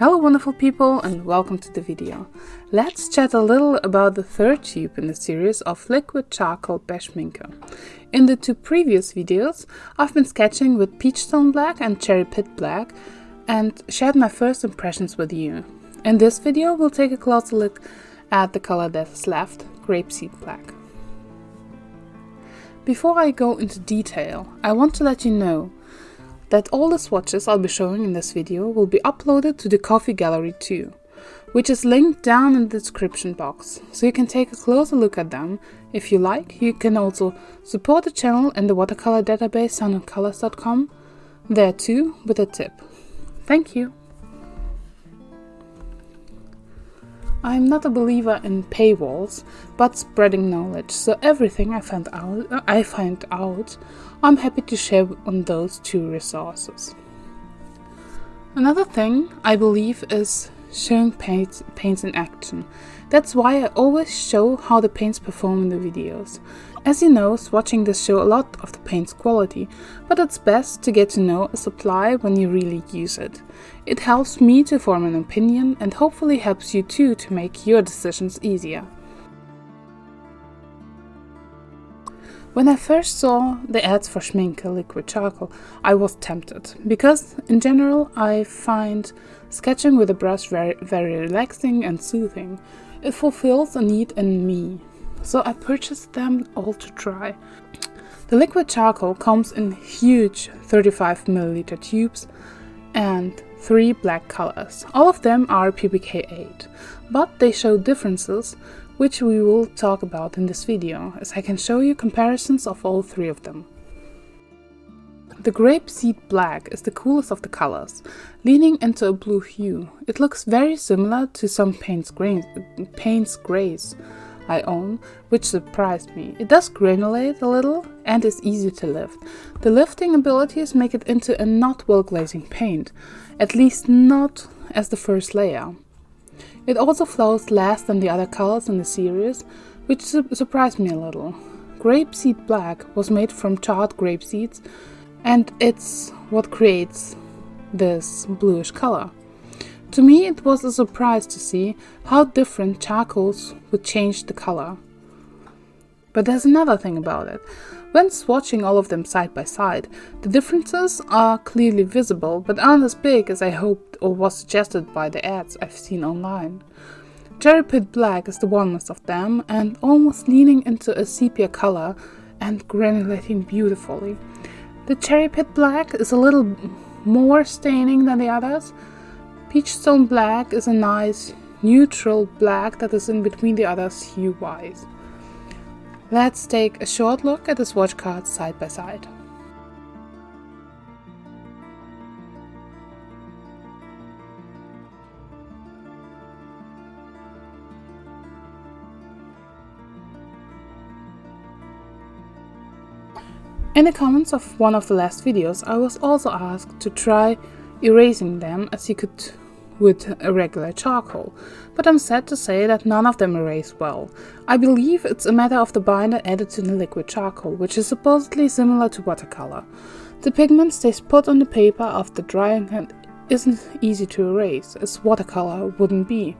Hello wonderful people and welcome to the video. Let's chat a little about the third tube in the series of liquid charcoal by Schmincke. In the two previous videos I've been sketching with Peachstone Black and Cherry Pit Black and shared my first impressions with you. In this video we'll take a closer look at the color that is left, Grapeseed Black. Before I go into detail, I want to let you know that all the swatches I'll be showing in this video will be uploaded to the Ko-fi Gallery too, which is linked down in the description box, so you can take a closer look at them. If you like, you can also support the channel and the watercolor database sunandcolors.com there too with a tip. Thank you! I'm not a believer in paywalls, but spreading knowledge. So everything I find out, I find out, I'm happy to share on those two resources. Another thing I believe is showing paints, paints in action. That's why I always show how the paints perform in the videos. As you know, swatching does show a lot of the paint's quality, but it's best to get to know a supply when you really use it. It helps me to form an opinion and hopefully helps you too to make your decisions easier. When I first saw the ads for Schmincke liquid charcoal, I was tempted, because in general I find sketching with a brush very, very relaxing and soothing. It fulfills a need in me so I purchased them all to try. The liquid charcoal comes in huge 35 milliliter tubes and three black colors. All of them are PBK 8, but they show differences which we will talk about in this video, as I can show you comparisons of all three of them. The grapeseed black is the coolest of the colors, leaning into a blue hue. It looks very similar to some Payne's grays, Payne's grays I own, which surprised me. It does granulate a little and is easy to lift. The lifting abilities make it into a not well glazing paint, at least not as the first layer. It also flows less than the other colors in the series, which su surprised me a little. Grapeseed Black was made from charred grape seeds, and it's what creates this bluish color. To me, it was a surprise to see how different charcoals would change the color. But there's another thing about it. When swatching all of them side by side, the differences are clearly visible, but aren't as big as I hoped or was suggested by the ads I've seen online. Cherry Pit Black is the warmest of them and almost leaning into a sepia color and granulating beautifully. The Cherry Pit Black is a little more staining than the others, Peachstone Black is a nice neutral black that is in between the others hue-wise. Let's take a short look at the swatch cards side by side. In the comments of one of the last videos I was also asked to try erasing them as you could with a regular charcoal, but I'm sad to say that none of them erase well. I believe it's a matter of the binder added to the liquid charcoal, which is supposedly similar to watercolor. The pigment stays put on the paper after drying and isn't easy to erase, as watercolor wouldn't be.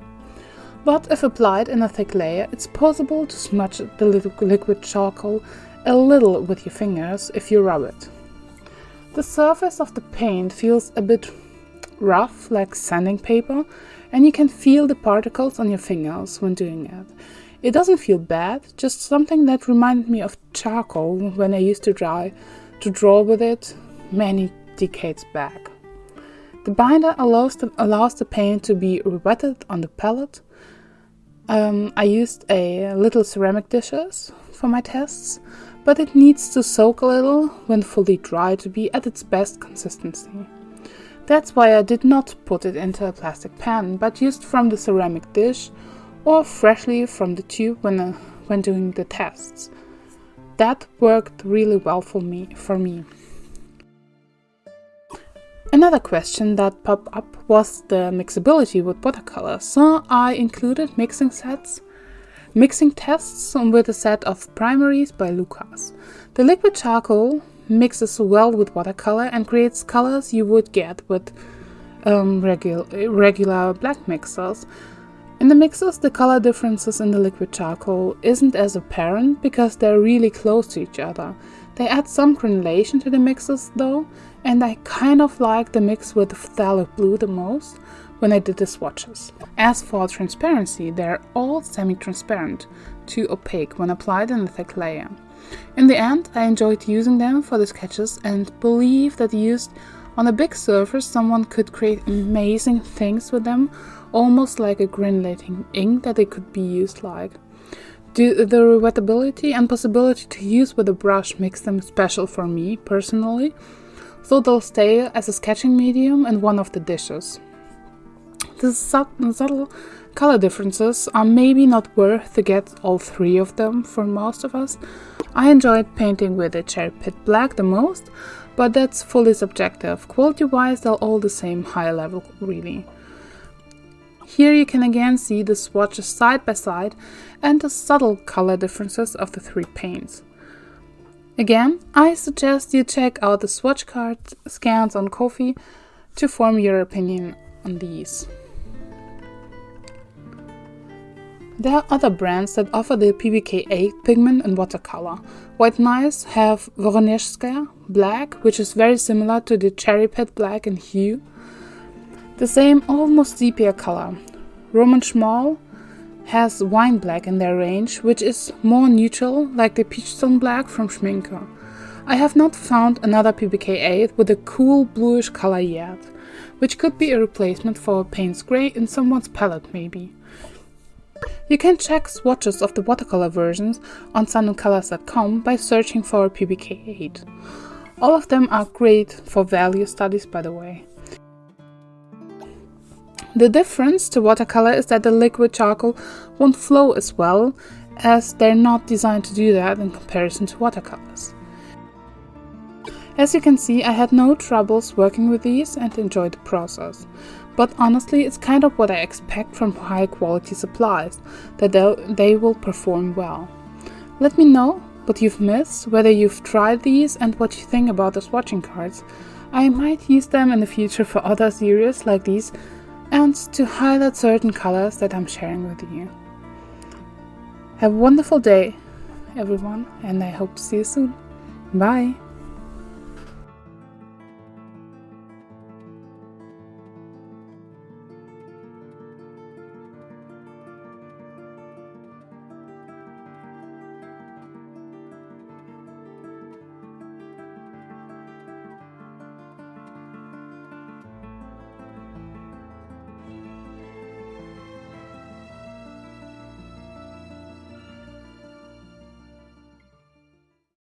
But if applied in a thick layer, it's possible to smudge the liquid charcoal a little with your fingers if you rub it. The surface of the paint feels a bit rough like sanding paper and you can feel the particles on your fingers when doing it. It doesn't feel bad, just something that reminded me of charcoal when I used to draw, to draw with it many decades back. The binder allows the, allows the paint to be wetted on the palette. Um, I used a little ceramic dishes for my tests, but it needs to soak a little when fully dry to be at its best consistency. That's why I did not put it into a plastic pan, but used from the ceramic dish or freshly from the tube when, uh, when doing the tests. That worked really well for me. For me. Another question that popped up was the mixability with watercolor, so I included mixing sets, mixing tests with a set of primaries by Lukas. The liquid charcoal mixes well with watercolor and creates colors you would get with um, regu regular black mixers. In the mixers, the color differences in the liquid charcoal isn't as apparent because they're really close to each other. They add some granulation to the mixes though, and I kind of like the mix with phthalo blue the most when I did the swatches. As for transparency, they're all semi-transparent, too opaque when applied in a thick layer. In the end, I enjoyed using them for the sketches and believe that used on a big surface someone could create amazing things with them, almost like a granulating ink that they could be used like. The, rewettability and possibility to use with a brush makes them special for me personally, so they'll stay as a sketching medium and one of the dishes. The subtle color differences are maybe not worth to get all three of them for most of us. I enjoyed painting with the Cherry Pit Black the most, but that's fully subjective. Quality wise, they're all the same high level, really. Here you can again see the swatches side by side and the subtle color differences of the three paints. Again, I suggest you check out the swatch card scans on Ko-fi to form your opinion on these. There are other brands that offer the PBK 8 pigment in watercolor. White Nights have Voronezhskaya black, which is very similar to the Cherry Pit black in hue. The same almost sepia color. Roman Szmal has wine black in their range, which is more neutral, like the peachstone black from Schmincke. I have not found another PBK8 with a cool bluish color yet, which could be a replacement for Payne's Grey in someone's palette maybe. You can check swatches of the watercolor versions on sunandcolors.com by searching for PBK8. All of them are great for value studies by the way. The difference to watercolor is that the liquid charcoal won't flow as well as they're not designed to do that in comparison to watercolors. As you can see, I had no troubles working with these and enjoyed the process. But honestly, it's kind of what I expect from high quality supplies, that they will perform well. Let me know what you've missed, whether you've tried these and what you think about the swatching cards. I might use them in the future for other series like these and to highlight certain colors that I'm sharing with you. Have a wonderful day, everyone, and I hope to see you soon. Bye!